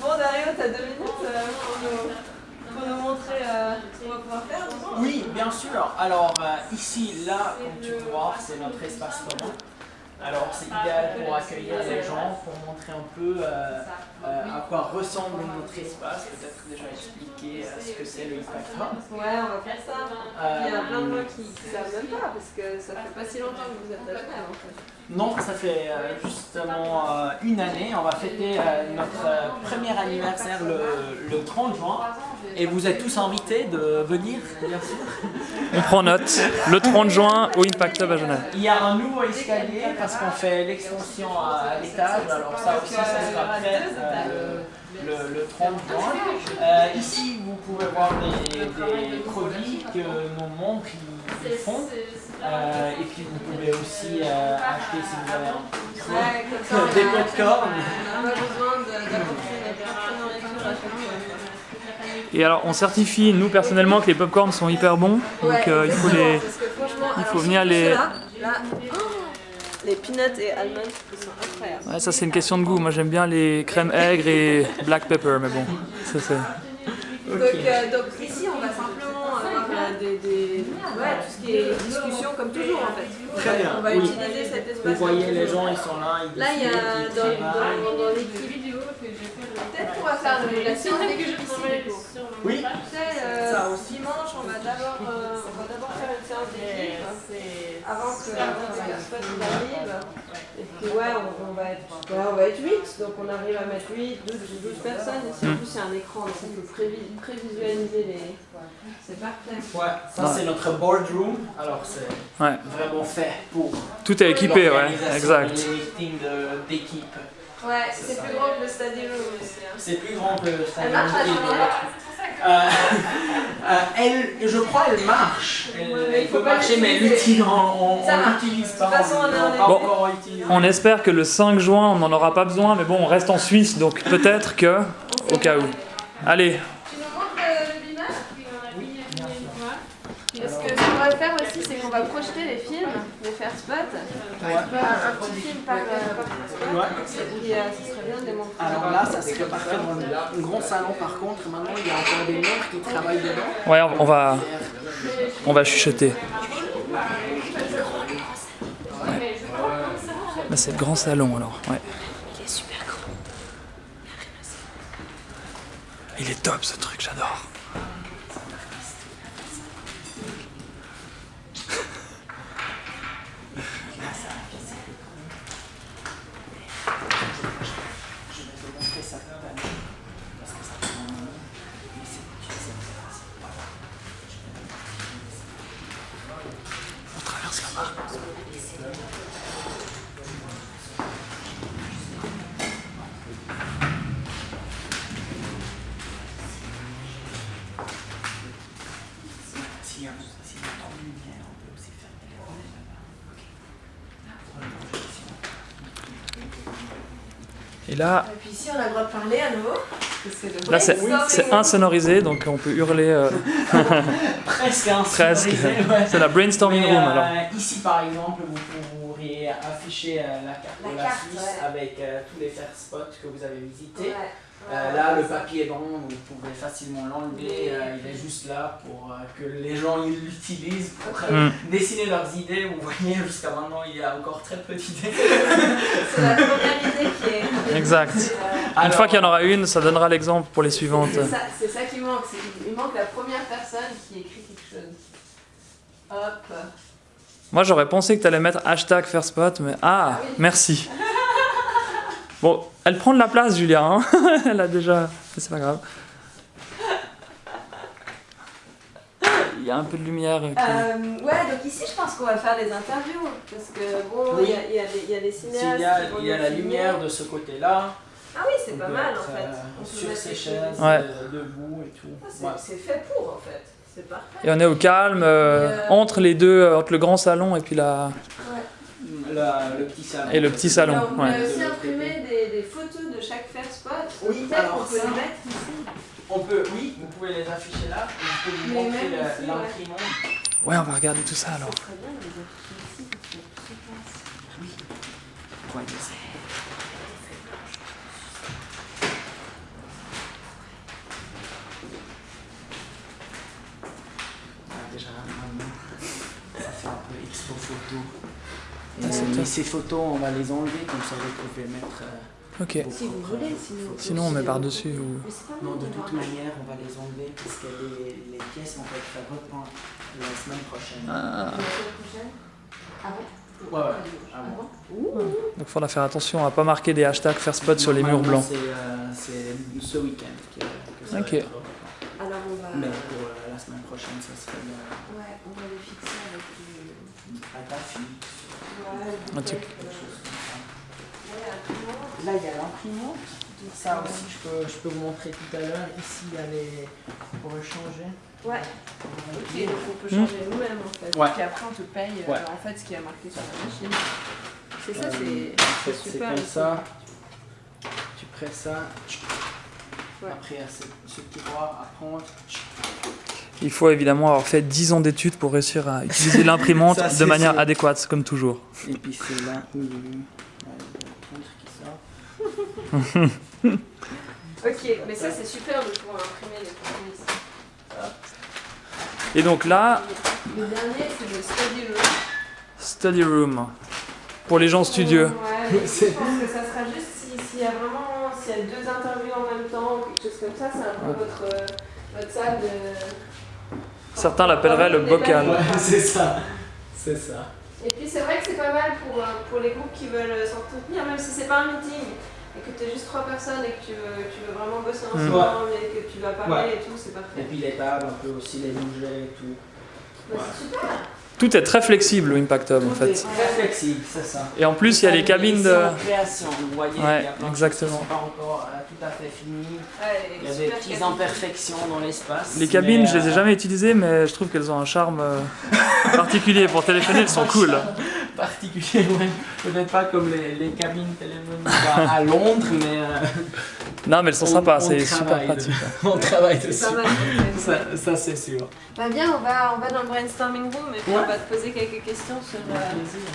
Bon, Dario, t'as deux minutes euh, pour, nous, montrer euh, ce qu'on va pouvoir faire Oui, bien sûr. Alors euh, ici, là, comme tu voir, c'est notre espace commun. Alors c'est idéal pour accueillir les gens, pour montrer un peu euh, euh, à quoi ressemble notre espace, peut-être déjà expliquer euh, ce que c'est le Impact Hub. Ouais, on va faire ça. Il y a plein de gens qui ne savent même pas parce que ça fait pas si longtemps que vous êtes à Genève en fait. Non, ça fait justement une année. On va fêter notre premier anniversaire le, le 30 juin. Et vous êtes tous invités de venir, bien sûr. On prend note. Le 30 juin au Impact Hub à Genève. Il y a un nouveau escalier parce qu'on fait l'extension à l'étage. Alors ça aussi, ça sera prêt euh, le, le- le 30 juin. Euh, ici, vous pouvez voir des, des produits que nos membres ils- font. Euh, et puis vous pouvez aussi euh, acheter si vous avez un des popcorn. Et alors, on certifie, nous personnellement, que les popcorns sont hyper bons. Donc, euh, il faut les. parce il faut venir les- oh, les peanuts et almonds, ils sont incroyables. Ouais, ça, c'est une question de goût. Moi, j'aime bien les crèmes aigres et black pepper, mais bon, ça c'est. Donc, euh, donc ici, on va simplement avoir euh, des, des- ouais, tout ce qui est discussion comme toujours en fait. Très bien, On va oui. utiliser cet espace. Vous voyez les gens, ils sont là. Ils Là, il y a dans, dans, dans l'équipe. Peut-être qu'on va faire la séance coup. Oui, Tu sais, euh, Ça aussi. dimanche, on va d'abord séance d'équipe avant que avant que la personne arrive. Et puis ouais, on, on va être ouais, on va être 8, donc on arrive à mettre 8, 12, 12 personnes. Ici en plus il y a un écran, donc on peut prévi- prévisualiser les. C'est parfait. Ouais, ça c'est notre boardroom. Alors c'est Ouais. vraiment fait pour Tout est équipé, ouais, exact. Les meetings de- d'équipe. Ouais, c'est plus gros que le stadium aussi. hein. C'est plus grand que le Elle stadium. Euh, euh, elle, je crois, elle marche. Elle, peut pas marcher, mais elle l'utilise- on De pas. toute façon, on est l'a en pas équipe. encore utilisé. On espère que le 5 juin, on n'en aura pas besoin, mais bon, on reste en Suisse, donc peut-être que, au cas où. Allez, Tu nous montres euh, le binage Parce que ce qu'on va faire qu'on va projeter les films, les faire spot. Ouais. Un, un petit film par, euh, par spot. Ouais. Et puis, euh, ce serait bien de les montrer. Alors là, ça serait parfait dans le le grand salon. Par contre, maintenant, il y a encore des membres qui travaillent dedans. ouais, on va, on va chuchoter. Là, c'est le grand salon alors, ouais. Il est super grand. Il est top ce truc, j'adore. Je vais te montrer ça tout à l'heure. Parce que ça prend un moment. Mais c'est utilisé. Voilà. On traverse là-bas. S'il y a s'il y a trop de lumière, on peut aussi fermer les volets là-bas. Et là, Et puis ici, on a le droit de parler à nouveau. parce que c'est le là c'est insonorisé, donc on peut hurler euh, Presque un presque. sonorisé, ouais. C'est la brainstorming Mais, room euh, alors. Ici, par exemple, vous pourriez afficher euh, la carte La de la carte, Suisse ouais. avec euh, tous les fair spots que vous avez visités. Ouais. Euh, là, le papier blanc, vous pouvez facilement l'enlever. euh, il est juste là pour euh, que les gens ils l'utilisent pour euh, Mm. dessiner leurs idées. Vous voyez, jusqu'à maintenant, il y a encore très peu d'idées. C'est la première idée est. Exact. Une fois qu'il y en aura une, ça donnera l'exemple pour les suivantes. C'est ça, qui manque. Il manque la première personne qui écrit quelque chose. Hop. Moi j'aurais pensé que tu allais mettre hashtag faire spot, mais ah, Ah oui. merci. Bon, elle prend de la place, Julia. hein. elle a déjà. mais C'est pas grave. Y a un peu de lumière. qui- Euh, ouais, donc ici, je pense qu'on va faire des interviews. Parce que, bon, il Oui. y, a, il y a des- il y a cinéastes. y a, qui vont il y a nous la filmer. lumière de ce côté-là. Ah oui, c'est pas peut mal être, en fait. euh, On peut sur les chaises. Ouais. euh, debout et tout. Ah, c'est- Ouais. Fait pour en fait. C'est parfait. Et on est au calme, euh, euh, entre les deux, euh, entre le grand salon et puis la. La- le petit salon. Et le petit salon, Alors, on ouais. a aussi imprimé des, des photos de chaque fair spot. Oui, Peut-être alors qu'on peut ça- les mettre oui, vous pouvez les afficher là, et je vous montrer. Ouais. on va regarder tout ça alors. Très bien, les ici, oui. Ouais, ah, Photos. Et, mais ces photos, on va les enlever, comme ça vous pouvez mettre... Euh, Ok. Si vous voulez, sinon. Sinon, on met par-dessus. Ou... Non, de toute manière, on va les enlever parce que les, les pièces vont être reprendre la semaine prochaine. Ah. La semaine prochaine? Avant Ouais, ouais. Ah bon? Ouh. Donc, faudra faire attention à pas marquer des hashtags faire spot sur les murs blancs. C'est euh, ce week-end que, que ça va Ok. Alors on va. Mais pour euh, la semaine prochaine, ça serait le, Ouais, on va les fixer avec du. à ta fille. Ouais, Un truc. Là, il y a l'imprimante. Ça aussi, je peux, je peux vous montrer tout à l'heure. Ici, il y a les. On pourrait changer. Ouais, ok, donc on peut Hmm. changer nous-mêmes en fait. Ouais. Puis après on te paye euh, Ouais. en fait ce qui est marqué sur la machine. C'est ça, Euh, c'est fait, c'est super. comme ça. Tu presses ça. Ouais. Après, il y a ce, ce tiroir à prendre. Il faut évidemment avoir fait 10 ans d'études pour réussir à utiliser l'imprimante de manière sûr. adéquate, comme toujours. Et puis c'est là où il y a le contre qui sort. Ok, mais ça c'est super de pouvoir imprimer les produits ici. Et donc là, Le dernier c'est le study room. study room. Pour les gens studieux. Ouais, mais je pense que ça sera juste si- s'il y a vraiment s'il y a deux interviews en même temps ou quelque chose comme ça, c'est un peu votre, euh, votre salle de. Certains l'appelleraient le bocal. Ouais, c'est ça. C'est ça. Et puis c'est vrai que c'est pas mal pour, euh, pour les groupes qui veulent euh, s'entretenir, même si c'est pas un meeting tu es juste trois personnes et que tu veux, tu veux vraiment bosser Mm. ensemble et que tu vas parler Ouais. et tout, c'est Et parfait. puis les tables, on peut aussi les bouger et tout. Bah, c'est super. Tout est très flexible au Impact Hub en Tout fait. est très flexible, c'est ça. Et en plus, il y a les cabines de. C'est en création, vous voyez. Ouais, il y a exactement. qui sont pas encore euh, tout à fait finies. Ouais, Il y a des petites cabine. imperfections dans l'espace. Les cabines, je les ai euh, jamais utilisées, mais je trouve qu'elles ont un charme euh, particulier. Pour téléphoner, elles sont cool. Particulier, ouais. Peut-être pas comme les, les cabines téléphoniques à, à Londres, mais euh, Non, mais elles sont On- sympas, c'est super pratique. on travaille dessus. Ça, ça, c'est sûr. Bah bien, on va, on va dans le brainstorming room et puis Ouais. on va te poser quelques questions sur, euh,